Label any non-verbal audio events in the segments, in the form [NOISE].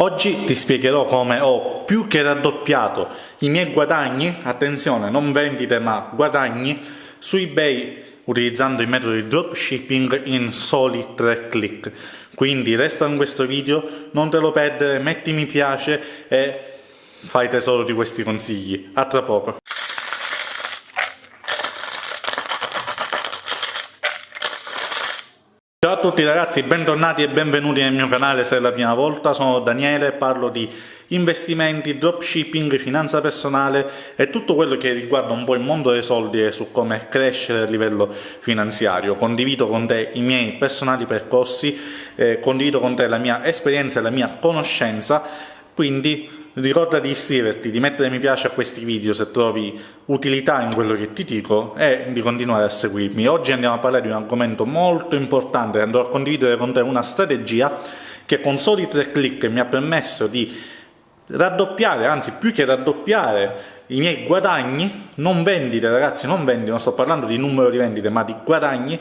Oggi ti spiegherò come ho più che raddoppiato i miei guadagni, attenzione non vendite ma guadagni, su eBay utilizzando i metodi di dropshipping in soli 3 click. Quindi resta in questo video, non te lo perdere, metti mi piace e fai tesoro di questi consigli. A tra poco. Ciao a tutti ragazzi, bentornati e benvenuti nel mio canale se è la prima volta, sono Daniele, parlo di investimenti, dropshipping, finanza personale e tutto quello che riguarda un po' il mondo dei soldi e su come crescere a livello finanziario. Condivido con te i miei personali percorsi, eh, condivido con te la mia esperienza e la mia conoscenza, quindi Ricorda di iscriverti, di mettere mi piace a questi video se trovi utilità in quello che ti dico e di continuare a seguirmi. Oggi andiamo a parlare di un argomento molto importante, andrò a condividere con te una strategia che con soli tre clic mi ha permesso di raddoppiare, anzi più che raddoppiare i miei guadagni, non vendite ragazzi, non vendite, non sto parlando di numero di vendite ma di guadagni,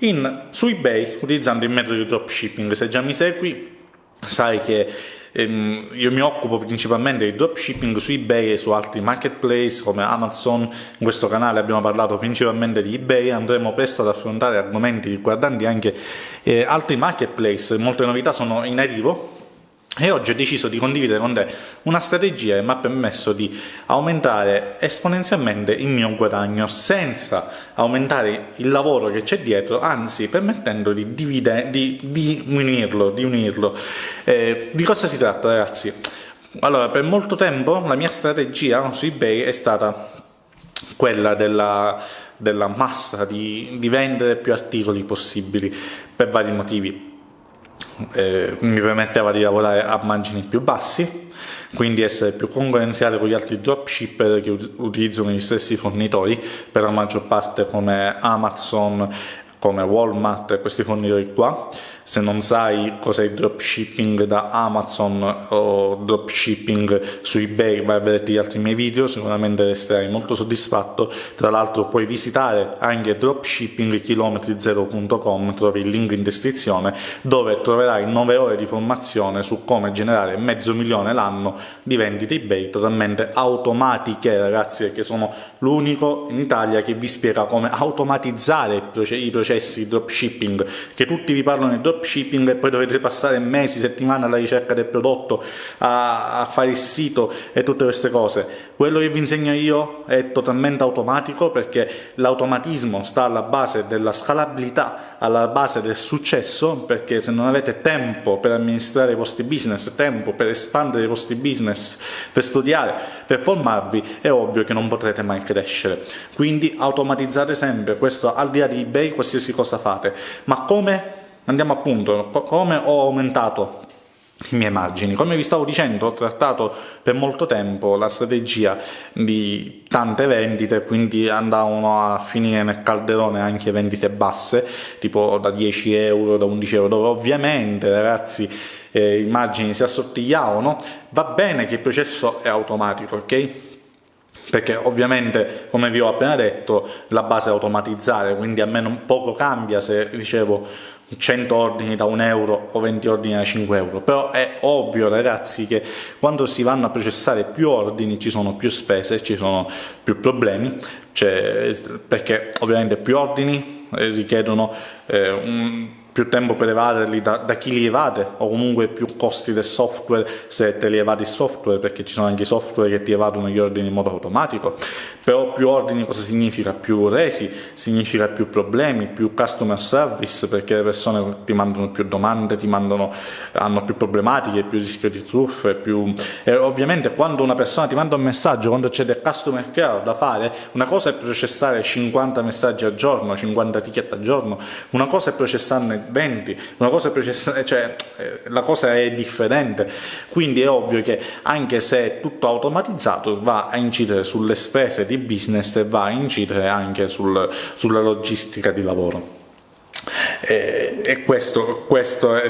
in, su eBay utilizzando il metodo di dropshipping. Se già mi segui sai che ehm, io mi occupo principalmente di dropshipping su ebay e su altri marketplace come Amazon, in questo canale abbiamo parlato principalmente di ebay, andremo presto ad affrontare argomenti riguardanti anche eh, altri marketplace, molte novità sono in arrivo e oggi ho deciso di condividere con te una strategia che mi ha permesso di aumentare esponenzialmente il mio guadagno senza aumentare il lavoro che c'è dietro, anzi permettendo di, divide, di, di. Di, unirlo. Eh, di cosa si tratta ragazzi? Allora, per molto tempo la mia strategia su eBay è stata quella della, della massa, di, di vendere più articoli possibili per vari motivi eh, mi permetteva di lavorare a margini più bassi, quindi essere più concorrenziale con gli altri dropshipper che utilizzano gli stessi fornitori, per la maggior parte come Amazon, come Walmart e questi fornitori qua. Se non sai cos'è il dropshipping da Amazon o dropshipping su eBay vai a vedere gli altri miei video sicuramente resterai molto soddisfatto. Tra l'altro puoi visitare anche dropshippingchilometri0.com trovi il link in descrizione dove troverai 9 ore di formazione su come generare mezzo milione l'anno di vendite eBay totalmente automatiche ragazzi perché sono l'unico in Italia che vi spiega come automatizzare i processi di dropshipping che tutti vi parlano di dropshipping e poi dovete passare mesi, settimane alla ricerca del prodotto, a, a fare il sito e tutte queste cose. Quello che vi insegno io è totalmente automatico perché l'automatismo sta alla base della scalabilità, alla base del successo, perché se non avete tempo per amministrare i vostri business, tempo per espandere i vostri business, per studiare, per formarvi, è ovvio che non potrete mai crescere. Quindi automatizzate sempre, questo al di là di eBay, qualsiasi cosa fate. Ma come Andiamo appunto, come ho aumentato i miei margini. Come vi stavo dicendo, ho trattato per molto tempo la strategia di tante vendite, quindi andavano a finire nel calderone anche vendite basse, tipo da 10 euro, da 11 euro, dove ovviamente ragazzi eh, i margini si assottigliavano. Va bene che il processo è automatico, ok? Perché ovviamente come vi ho appena detto la base è automatizzare quindi a me non poco cambia se ricevo 100 ordini da 1 euro o 20 ordini da 5 euro. Però è ovvio ragazzi che quando si vanno a processare più ordini ci sono più spese ci sono più problemi. Cioè, perché ovviamente più ordini eh, richiedono eh, un più tempo per evaderli da, da, chi li evade o comunque più costi del software se te li evadi il software perché ci sono anche i software che ti evadono gli ordini in modo automatico però più ordini cosa significa? più resi significa più problemi, più customer service perché le persone ti mandano più domande, ti mandano, hanno più problematiche, più rischio di truffe più... e ovviamente quando una persona ti manda un messaggio, quando c'è del customer care da fare una cosa è processare 50 messaggi al giorno, 50 ticket al giorno una cosa è processarne 20, una cosa è cioè eh, la cosa è differente, quindi è ovvio che anche se è tutto automatizzato va a incidere sulle spese di business e va a incidere anche sul, sulla logistica di lavoro. E, questo, questo è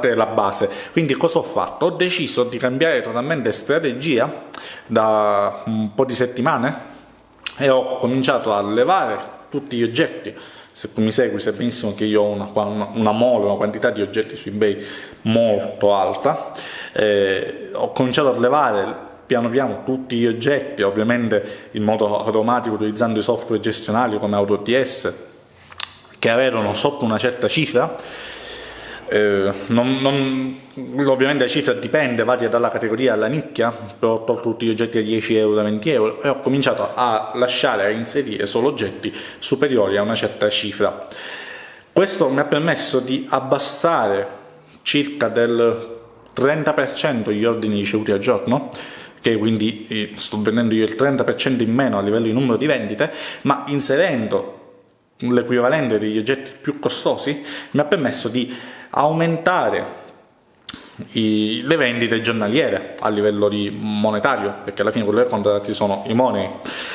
della base. Quindi cosa ho fatto? Ho deciso di cambiare totalmente strategia da un po' di settimane e ho cominciato a levare tutti gli oggetti se tu mi segui sai benissimo che io ho una, una, una mole, una quantità di oggetti su eBay molto alta, eh, ho cominciato a levare piano piano tutti gli oggetti, ovviamente in modo automatico utilizzando i software gestionali come AutoTS, che avevano sotto una certa cifra, eh, non, non, ovviamente la cifra dipende, varia dalla categoria alla nicchia, ho tolto tutti gli oggetti a 10 euro, da 20 euro e ho cominciato a lasciare, a inserire solo oggetti superiori a una certa cifra. Questo mi ha permesso di abbassare circa del 30% gli ordini ricevuti al giorno, che quindi eh, sto vendendo io il 30% in meno a livello di numero di vendite, ma inserendo l'equivalente degli oggetti più costosi mi ha permesso di aumentare i, le vendite giornaliere a livello monetario perché alla fine quello che contati sono i money.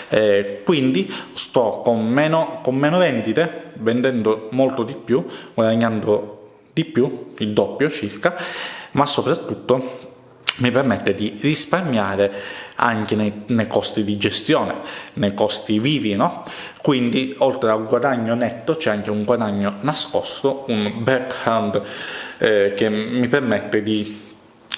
Eh, quindi sto con meno, con meno vendite vendendo molto di più guadagnando di più il doppio circa ma soprattutto mi permette di risparmiare anche nei, nei, costi di gestione, nei costi vivi, no? Quindi oltre al guadagno netto c'è anche un guadagno nascosto, un backhand eh, che mi permette di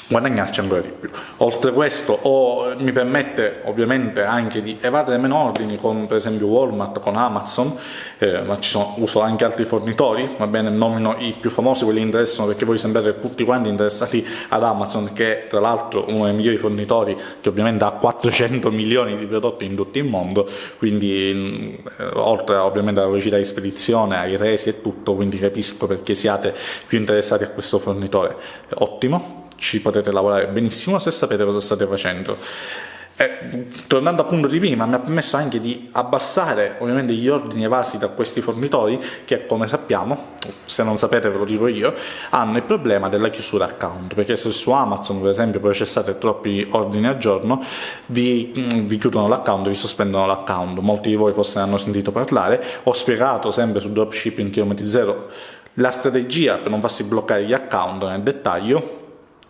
guadagnarci ancora di più. Oltre questo o, mi permette ovviamente anche di evadere meno ordini con per esempio Walmart, con Amazon, eh, ma ci sono, uso anche altri fornitori, va bene, nomino i più famosi, quelli che interessano perché voi sembrate tutti quanti interessati ad Amazon che è tra l'altro uno dei migliori fornitori che ovviamente ha 400 milioni di prodotti in tutto il mondo, quindi eh, oltre ovviamente alla velocità di spedizione, ai resi e tutto, quindi capisco perché siate più interessati a questo fornitore. Ottimo, ci potete lavorare benissimo se sapete cosa state facendo. Eh, tornando appunto di prima, mi ha permesso anche di abbassare ovviamente gli ordini evasi da questi fornitori che come sappiamo, se non sapete ve lo dico io, hanno il problema della chiusura account, perché se su Amazon per esempio processate troppi ordini al giorno vi, mm, vi chiudono l'account, vi sospendono l'account, molti di voi forse ne hanno sentito parlare, ho spiegato sempre su dropshipping chilometri zero. La strategia per non farsi bloccare gli account nel dettaglio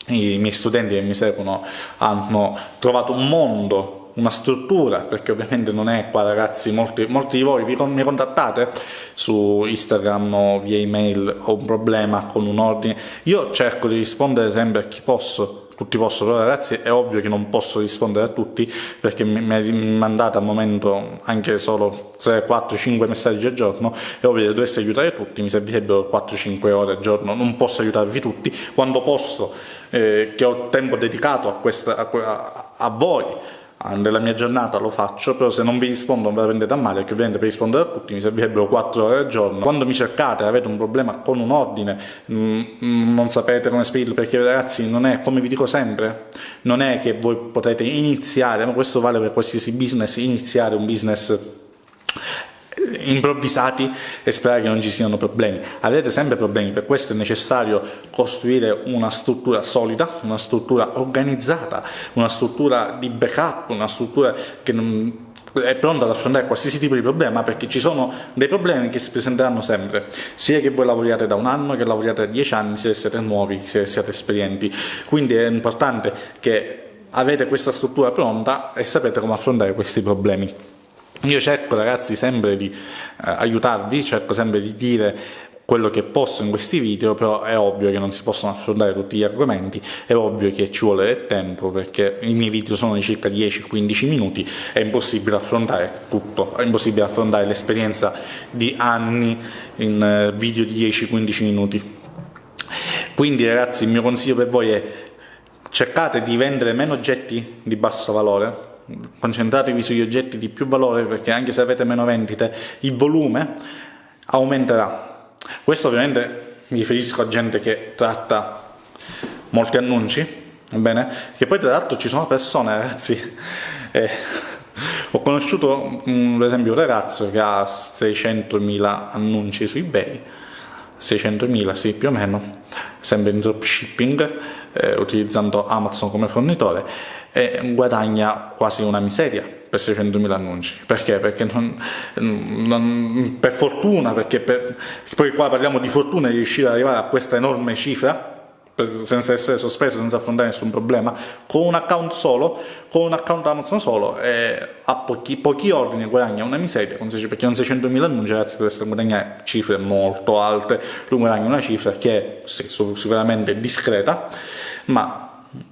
i miei studenti che mi seguono hanno trovato un mondo, una struttura, perché ovviamente non è qua ragazzi, molti, molti di voi vi, mi contattate su Instagram o via email, ho un problema con un ordine, io cerco di rispondere sempre a chi posso, tutti possono, però ragazzi è ovvio che non posso rispondere a tutti perché mi, mandate al momento anche solo 3, 4, 5 messaggi al giorno, è ovvio che dovessi aiutare tutti, mi servirebbero 4-5 ore al giorno, non posso aiutarvi tutti, quando posso, eh, che ho tempo dedicato a, questa, a, a voi, nella mia giornata lo faccio, però se non vi rispondo non ve la prendete a male, perché ovviamente per rispondere a tutti mi servirebbero 4 ore al giorno. Quando mi cercate avete un problema con un ordine, mh, mm, non sapete come spedirlo, perché ragazzi non è, come vi dico sempre, non è che voi potete iniziare, ma questo vale per qualsiasi business, iniziare un business improvvisati e sperare che non ci siano problemi. Avrete sempre problemi, per questo è necessario costruire una struttura solida, una struttura organizzata, una struttura di backup, una struttura che non è pronta ad affrontare qualsiasi tipo di problema perché ci sono dei problemi che si presenteranno sempre, sia che voi lavoriate da un anno, che lavoriate da dieci anni, che siete nuovi, sia che siate esperienti. Quindi è importante che avete questa struttura pronta e sapete come affrontare questi problemi. Io cerco ragazzi sempre di eh, aiutarvi, cerco sempre di dire quello che posso in questi video, però è ovvio che non si possono affrontare tutti gli argomenti, è ovvio che ci vuole del tempo perché i miei video sono di circa 10-15 minuti, è impossibile affrontare tutto, è impossibile affrontare l'esperienza di anni in eh, video di 10-15 minuti. Quindi ragazzi il mio consiglio per voi è cercate di vendere meno oggetti di basso valore, concentratevi sugli oggetti di più valore perché anche se avete meno vendite il volume aumenterà questo ovviamente mi riferisco a gente che tratta molti annunci va bene? che poi tra l'altro ci sono persone ragazzi [LAUGHS] eh, ho conosciuto per esempio un ragazzo che ha 600.000 annunci su ebay 600.000 sì più o meno sempre in dropshipping eh, utilizzando Amazon come fornitore e guadagna quasi una miseria per 600.000 annunci. Perché? Perché non, non, per fortuna, perché per, poi qua parliamo di fortuna di riuscire ad arrivare a questa enorme cifra, senza essere sospeso, senza affrontare nessun problema, con un account solo, con un account Amazon solo, e a pochi, pochi ordini guadagna una miseria, perché con 600.000 annunci ragazzi dovreste guadagnare cifre molto alte, lui guadagna una cifra che è sì, sicuramente discreta, ma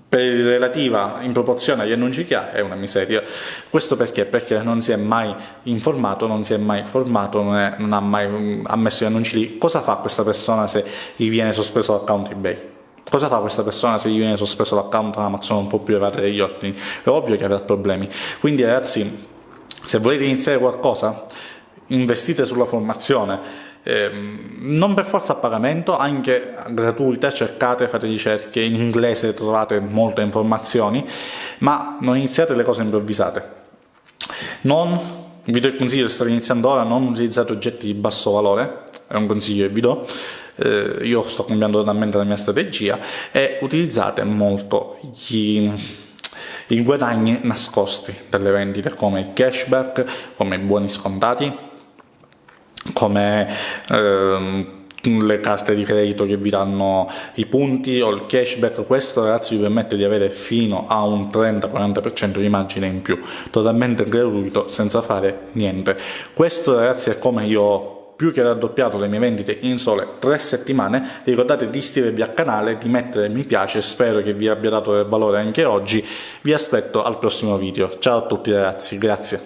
per relativa in proporzione agli annunci che ha è una miseria. Questo perché? Perché non si è mai informato, non si è mai formato, non, è, non ha mai ammesso gli annunci lì. Cosa fa questa persona se gli viene sospeso l'account eBay? Cosa fa questa persona se gli viene sospeso l'account Amazon non può più evadere gli ordini? È ovvio che avrà problemi. Quindi ragazzi, se volete iniziare qualcosa, investite sulla formazione, eh, non per forza a pagamento, anche gratuita, cercate, fate ricerche, in inglese trovate molte informazioni, ma non iniziate le cose improvvisate. Non, vi do il consiglio se state iniziando ora, non utilizzate oggetti di basso valore, è un consiglio che vi do, eh, io sto cambiando totalmente la mia strategia e utilizzate molto gli, i guadagni nascosti delle vendite come il cashback, come i buoni scontati, come ehm, le carte di credito che vi danno i punti o il cashback, questo ragazzi vi permette di avere fino a un 30-40% di margine in più, totalmente gratuito senza fare niente. Questo ragazzi è come io più che raddoppiato le mie vendite in sole tre settimane, ricordate di iscrivervi al canale, di mettere mi piace, spero che vi abbia dato del valore anche oggi, vi aspetto al prossimo video, ciao a tutti ragazzi, grazie.